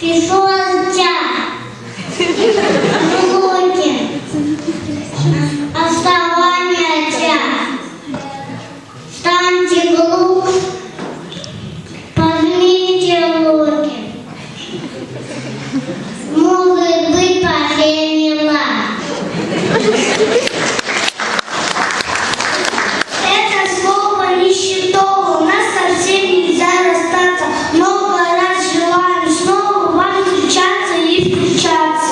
Пішов. Луки. Оставание час. Станьте глух. Поднимите руки. Chats